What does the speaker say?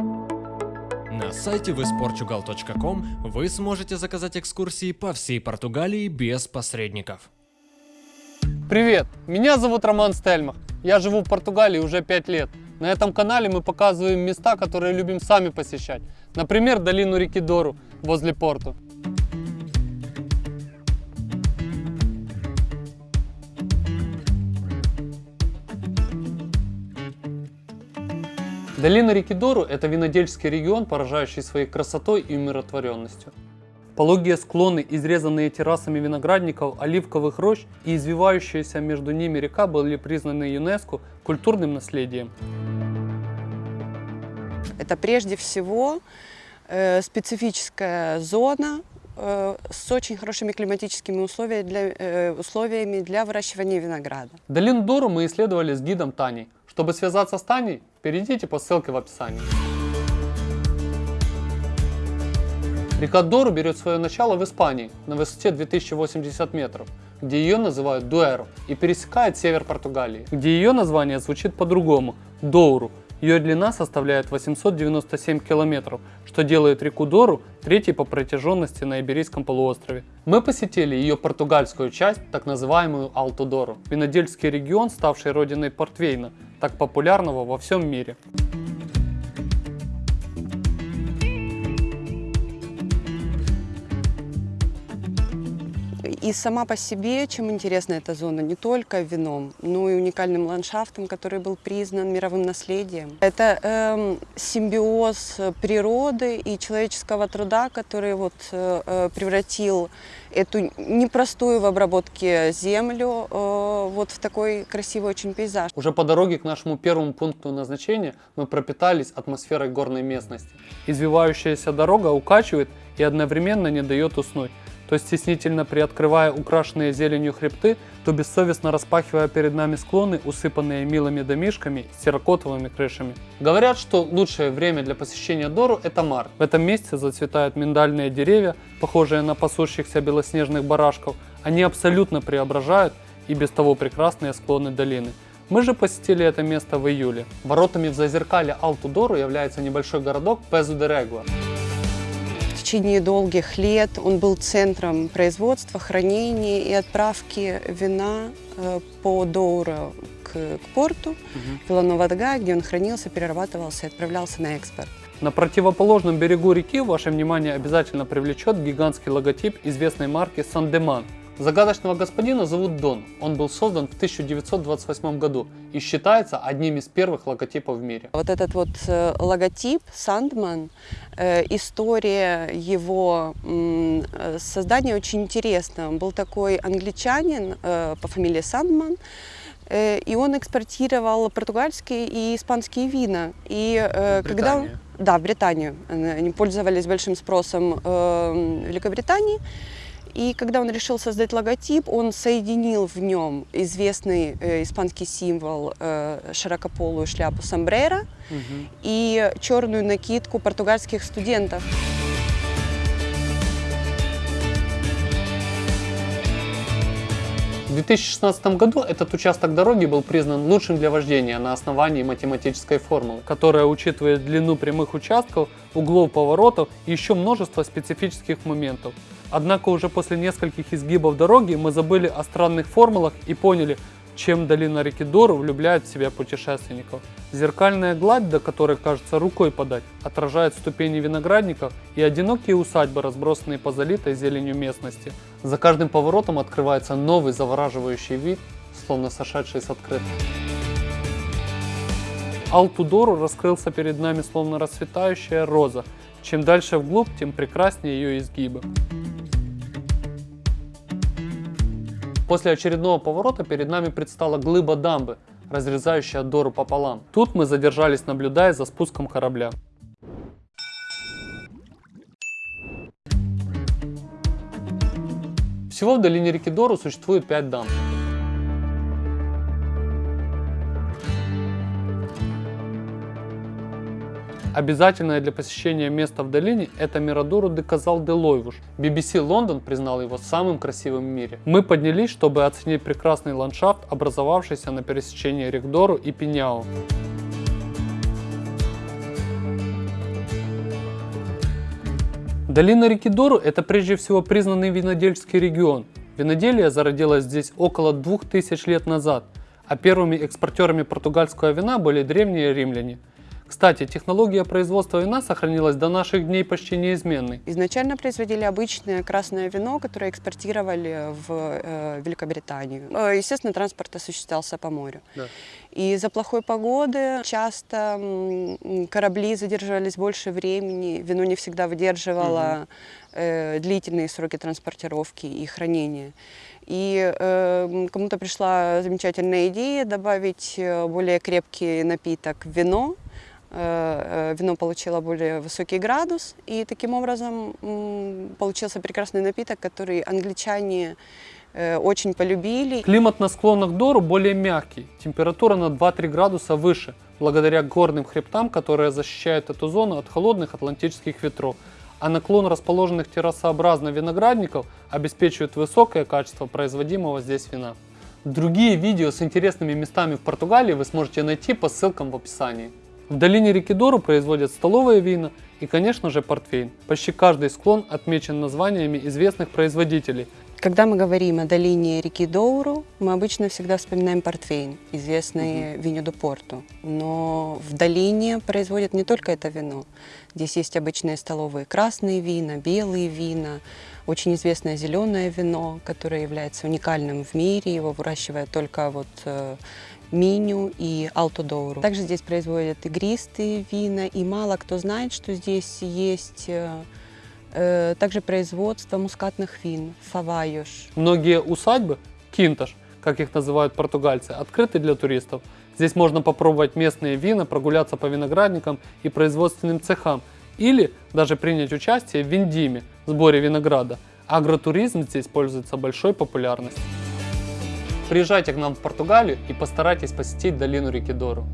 На сайте visportugal.com вы сможете заказать экскурсии по всей Португалии без посредников. Привет, меня зовут Роман Стельмах. Я живу в Португалии уже 5 лет. На этом канале мы показываем места, которые любим сами посещать. Например, долину реки Дору возле порту. Долина реки Дору – это винодельческий регион, поражающий своей красотой и умиротворенностью. Пологие склоны, изрезанные террасами виноградников, оливковых рощ и извивающаяся между ними река были признаны ЮНЕСКО культурным наследием. Это прежде всего э, специфическая зона э, с очень хорошими климатическими условиями для, э, условиями для выращивания винограда. Долину Дору мы исследовали с гидом Таней. Чтобы связаться с Таней, перейдите по ссылке в описании. Река Дору берет свое начало в Испании на высоте 2080 метров, где ее называют Дуэро, и пересекает север Португалии, где ее название звучит по-другому – Доуру. Ее длина составляет 897 километров, что делает реку Дору третьей по протяженности на Иберийском полуострове. Мы посетили ее португальскую часть, так называемую Алту-Дору, винодельский регион, ставший родиной Портвейна, так популярного во всем мире. И сама по себе, чем интересна эта зона, не только вином, но и уникальным ландшафтом, который был признан мировым наследием. Это эм, симбиоз природы и человеческого труда, который вот, э, э превратил эту непростую в обработке землю э, вот в такой красивый очень пейзаж. Уже по дороге к нашему первому пункту назначения мы пропитались атмосферой горной местности. Извивающаяся дорога укачивает и одновременно не дает уснуть то стеснительно приоткрывая украшенные зеленью хребты, то бессовестно распахивая перед нами склоны, усыпанные милыми домишками с терракотовыми крышами. Говорят, что лучшее время для посещения Дору – это март. В этом месяце зацветают миндальные деревья, похожие на пасущихся белоснежных барашков. Они абсолютно преображают и без того прекрасные склоны долины. Мы же посетили это место в июле. Воротами в зазеркалье Алту-Дору является небольшой городок Пезу-де-Регуа течение долгих лет он был центром производства, хранения и отправки вина э, по Доуру к, к порту угу. Виланова-Дага, где он хранился, перерабатывался и отправлялся на экспорт. На противоположном берегу реки ваше внимание обязательно привлечет гигантский логотип известной марки Сандеман – Загадочного господина зовут Дон. Он был создан в 1928 году и считается одним из первых логотипов в мире. Вот этот вот э, логотип Сандман, э, история его э, создания очень интересна. Он был такой англичанин по фамилии Сандман, и он экспортировал португальские и испанские вина. И когда да, в Британию. Они пользовались большим спросом в Великобритании. И когда он решил создать логотип, он соединил в нем известный э, испанский символ э, широкополую шляпу сомбрера угу. и черную накидку португальских студентов. В 2016 году этот участок дороги был признан лучшим для вождения на основании математической формулы, которая учитывает длину прямых участков, углов поворотов и еще множество специфических моментов. Однако уже после нескольких изгибов дороги мы забыли о странных формулах и поняли, чем долина реки Дору влюбляет в себя путешественников. Зеркальная гладь, до которой кажется рукой подать, отражает ступени виноградников и одинокие усадьбы, разбросанные по залитой зеленью местности. За каждым поворотом открывается новый завораживающий вид, словно сошедший с открытки. Алтудору раскрылся перед нами словно расцветающая роза. Чем дальше вглубь, тем прекраснее ее изгибы. После очередного поворота перед нами предстала глыба дамбы, разрезающая Дору пополам. Тут мы задержались, наблюдая за спуском корабля. Всего в долине реки Дору существует 5 дамб. Обязательное для посещения место в долине – это Мирадору де Казал де Лойвуш. BBC Лондон признал его самым красивым в мире. Мы поднялись, чтобы оценить прекрасный ландшафт, образовавшийся на пересечении рек Дору и Пиняо. Долина реки Дору – это прежде всего признанный винодельческий регион. Виноделие зародилось здесь около 2000 лет назад, а первыми экспортерами португальского вина были древние римляне – кстати, технология производства вина сохранилась до наших дней почти неизменной. Изначально производили обычное красное вино, которое экспортировали в э, Великобританию. Э, естественно, транспорт осуществлялся по морю. Да. И из-за плохой погоды часто корабли задерживались больше времени, вино не всегда выдерживало угу. длительные сроки транспортировки и хранения. И э, кому-то пришла замечательная идея добавить более крепкий напиток в вино, вино получило более высокий градус, и таким образом получился прекрасный напиток, который англичане э, очень полюбили. Климат на склонах Дору более мягкий, температура на 2-3 градуса выше, благодаря горным хребтам, которые защищают эту зону от холодных атлантических ветров, а наклон расположенных террасообразно виноградников обеспечивает высокое качество производимого здесь вина. Другие видео с интересными местами в Португалии вы сможете найти по ссылкам в описании. В долине реки Дору производят столовые вина и, конечно же, портвейн. Почти каждый склон отмечен названиями известных производителей. Когда мы говорим о долине реки Доуру, мы обычно всегда вспоминаем портвейн, известный угу. виню до порту. Но в долине производят не только это вино. Здесь есть обычные столовые красные вина, белые вина, очень известное зеленое вино, которое является уникальным в мире. Его выращивают только вот э, Миню и Алтодоуру. Также здесь производят игристые вина, и мало кто знает, что здесь есть э, э, также производство мускатных вин, фавайош. Многие усадьбы, кинташ, как их называют португальцы, открыты для туристов. Здесь можно попробовать местные вина, прогуляться по виноградникам и производственным цехам, или даже принять участие в виндиме, сборе винограда. Агротуризм здесь пользуется большой популярностью. Приезжайте к нам в Португалию и постарайтесь посетить долину реки Дору.